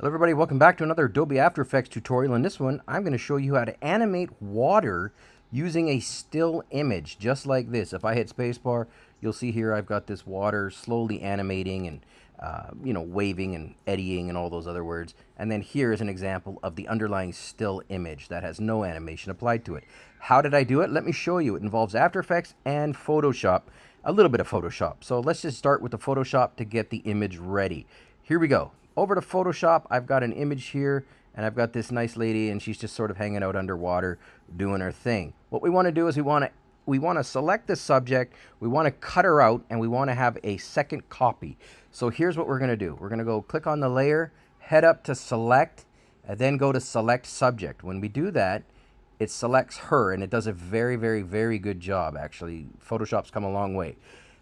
Hello everybody, welcome back to another Adobe After Effects tutorial. In this one, I'm going to show you how to animate water using a still image, just like this. If I hit spacebar, you'll see here I've got this water slowly animating and, uh, you know, waving and eddying and all those other words. And then here is an example of the underlying still image that has no animation applied to it. How did I do it? Let me show you. It involves After Effects and Photoshop, a little bit of Photoshop. So let's just start with the Photoshop to get the image ready. Here we go over to Photoshop, I've got an image here and I've got this nice lady and she's just sort of hanging out underwater doing her thing. What we want to do is we want to we want to select the subject, we want to cut her out, and we want to have a second copy. So here's what we're going to do. We're going to go click on the layer, head up to select, and then go to select subject. When we do that, it selects her, and it does a very, very, very good job, actually. Photoshop's come a long way.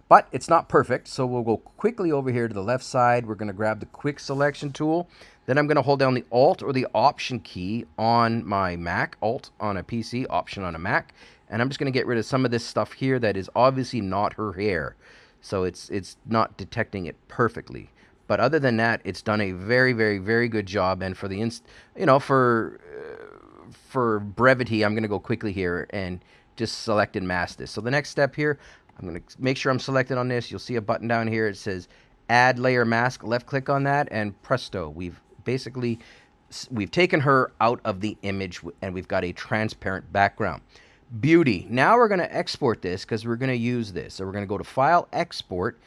But it's not perfect, so we'll go quickly over here to the left side. We're going to grab the quick selection tool. Then I'm going to hold down the Alt or the Option key on my Mac, Alt on a PC, Option on a Mac. And I'm just going to get rid of some of this stuff here that is obviously not her hair. So it's, it's not detecting it perfectly. But other than that, it's done a very, very, very good job. And for the, inst you know, for, uh, for brevity, I'm going to go quickly here and just select and mask this. So the next step here, I'm going to make sure I'm selected on this. You'll see a button down here. It says add layer mask. Left click on that and presto. We've basically, we've taken her out of the image and we've got a transparent background. Beauty. Now we're going to export this because we're going to use this. So we're going to go to File, Export,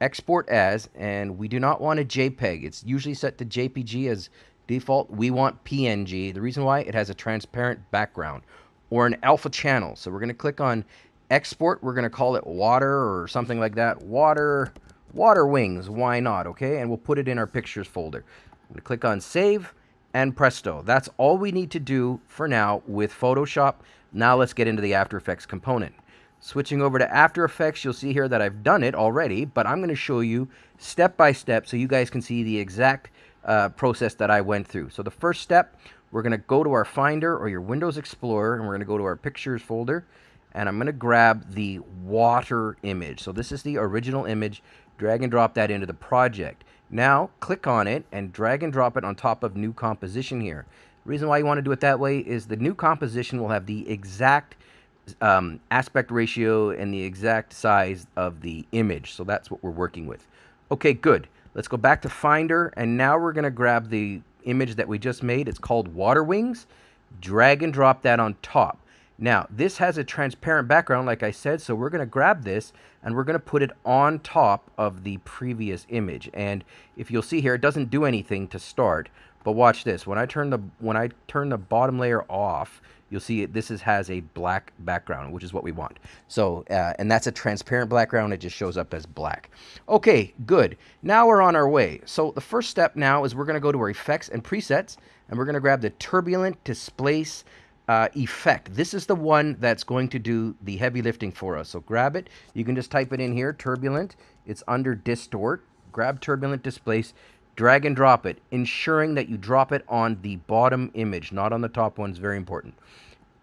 Export As, and we do not want a JPEG. It's usually set to JPG as default. We want PNG. The reason why, it has a transparent background or an alpha channel. So we're going to click on export, we're going to call it water or something like that. Water, water wings, why not, okay? And we'll put it in our pictures folder. I'm going to click on save and presto. That's all we need to do for now with Photoshop. Now let's get into the After Effects component. Switching over to After Effects, you'll see here that I've done it already, but I'm going to show you step by step so you guys can see the exact uh, process that I went through. So the first step, we're going to go to our Finder or your Windows Explorer, and we're going to go to our Pictures folder and I'm going to grab the water image. So this is the original image. Drag and drop that into the project. Now, click on it and drag and drop it on top of new composition here. The reason why you want to do it that way is the new composition will have the exact um, aspect ratio and the exact size of the image. So that's what we're working with. Okay, good. Let's go back to Finder, and now we're going to grab the image that we just made. It's called Water Wings. Drag and drop that on top. Now, this has a transparent background, like I said, so we're going to grab this and we're going to put it on top of the previous image. And if you'll see here, it doesn't do anything to start. But watch this. When I turn the when I turn the bottom layer off, you'll see it, this is, has a black background, which is what we want. So, uh, and that's a transparent background. It just shows up as black. Okay, good. Now we're on our way. So the first step now is we're going to go to our effects and presets, and we're going to grab the turbulent displace uh, effect. This is the one that's going to do the heavy lifting for us. So grab it. You can just type it in here, turbulent. It's under distort. Grab turbulent displace, drag and drop it, ensuring that you drop it on the bottom image, not on the top one. It's very important.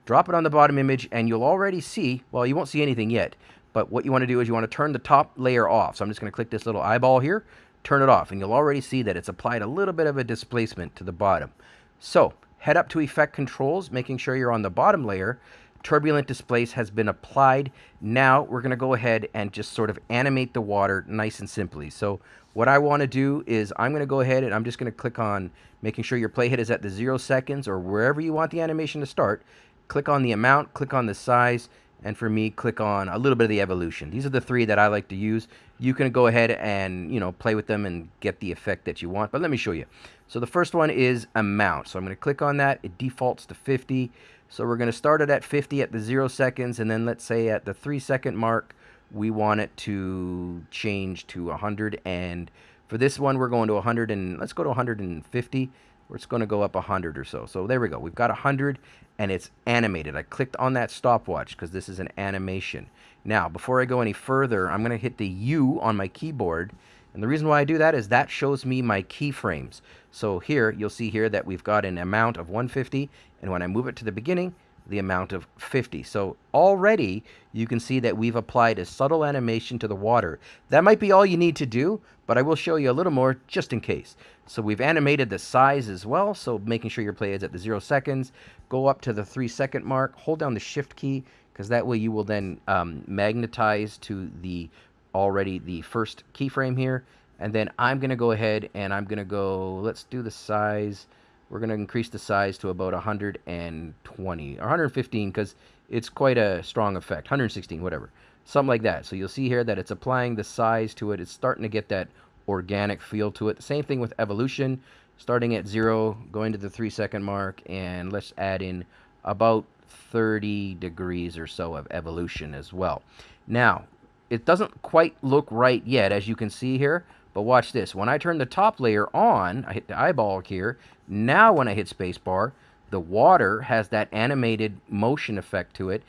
Drop it on the bottom image and you'll already see, well, you won't see anything yet, but what you want to do is you want to turn the top layer off. So I'm just going to click this little eyeball here, turn it off, and you'll already see that it's applied a little bit of a displacement to the bottom. So Head up to Effect Controls, making sure you're on the bottom layer. Turbulent Displace has been applied. Now we're going to go ahead and just sort of animate the water nice and simply. So what I want to do is I'm going to go ahead and I'm just going to click on making sure your playhead is at the zero seconds or wherever you want the animation to start. Click on the amount, click on the size, and for me, click on a little bit of the evolution. These are the three that I like to use. You can go ahead and, you know, play with them and get the effect that you want, but let me show you. So the first one is amount. So I'm going to click on that. It defaults to 50. So we're going to start it at 50 at the zero seconds, and then let's say at the three second mark, we want it to change to 100. And for this one, we're going to 100 and let's go to 150 it's going to go up 100 or so. So there we go. We've got 100 and it's animated. I clicked on that stopwatch because this is an animation. Now, before I go any further, I'm going to hit the U on my keyboard. And the reason why I do that is that shows me my keyframes. So here, you'll see here that we've got an amount of 150. And when I move it to the beginning, the amount of 50. So already you can see that we've applied a subtle animation to the water. That might be all you need to do, but I will show you a little more just in case. So we've animated the size as well, so making sure your play is at the zero seconds. Go up to the three second mark, hold down the shift key, because that way you will then um, magnetize to the already the first keyframe here. And then I'm going to go ahead and I'm going to go, let's do the size. We're going to increase the size to about 120 or 115 because it's quite a strong effect. 116, whatever. Something like that. So you'll see here that it's applying the size to it. It's starting to get that organic feel to it. Same thing with evolution. Starting at zero, going to the three second mark, and let's add in about 30 degrees or so of evolution as well. Now, it doesn't quite look right yet, as you can see here, but watch this. When I turn the top layer on, I hit the eyeball here, now when I hit spacebar, the water has that animated motion effect to it,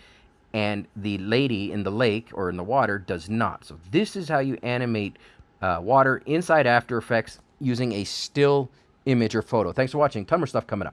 and the lady in the lake or in the water does not. So this is how you animate uh, water inside After Effects using a still image or photo. Thanks for watching. Ton more stuff coming up.